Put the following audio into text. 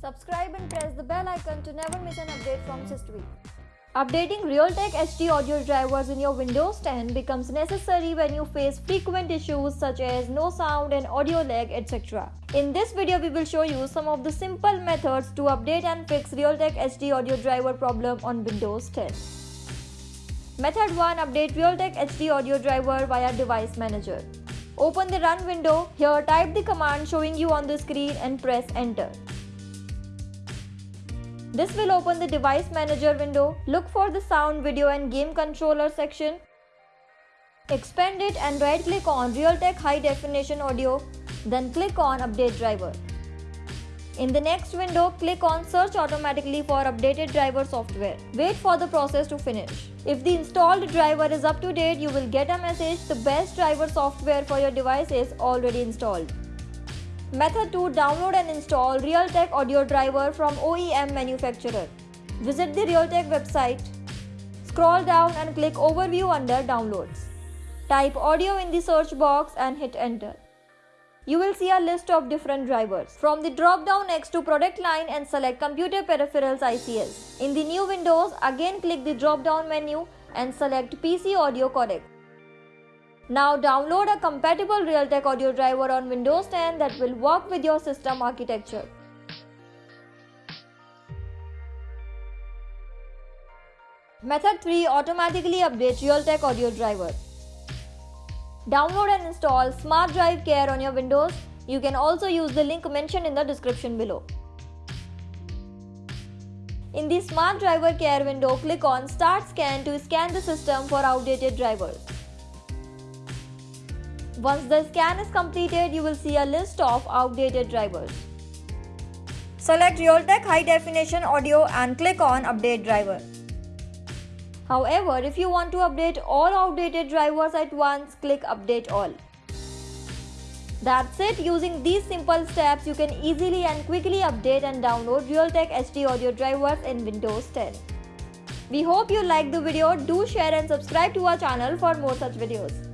Subscribe and press the bell icon to never miss an update from Systweak. Updating Realtek HD audio drivers in your Windows 10 becomes necessary when you face frequent issues such as no sound and audio lag etc. In this video we will show you some of the simple methods to update and fix Realtek HD audio driver problem on Windows 10. Method 1 Update Realtek HD audio driver via device manager. Open the run window. Here type the command showing you on the screen and press enter. This will open the device manager window. Look for the sound, video and game controller section. Expand it and right click on Realtek high definition audio. Then click on update driver. In the next window, click on search automatically for updated driver software. Wait for the process to finish. If the installed driver is up to date, you will get a message the best driver software for your device is already installed. Method 2 Download and install Realtek audio driver from OEM manufacturer. Visit the Realtek website. Scroll down and click Overview under Downloads. Type audio in the search box and hit enter. You will see a list of different drivers. From the drop down next to product line and select computer peripherals ICS. In the new windows, again click the drop down menu and select PC audio codec. Now download a compatible Realtek audio driver on Windows 10 that will work with your system architecture. Method 3 Automatically update Realtek audio driver. Download and install Smart Driver Care on your Windows. You can also use the link mentioned in the description below. In the Smart Driver Care window, click on Start Scan to scan the system for outdated drivers. Once the scan is completed, you will see a list of outdated drivers. Select Realtek High Definition Audio and click on Update Driver. However, if you want to update all outdated drivers at once, click Update All. That's it. Using these simple steps, you can easily and quickly update and download Realtek HD audio drivers in Windows 10. We hope you liked the video. Do share and subscribe to our channel for more such videos.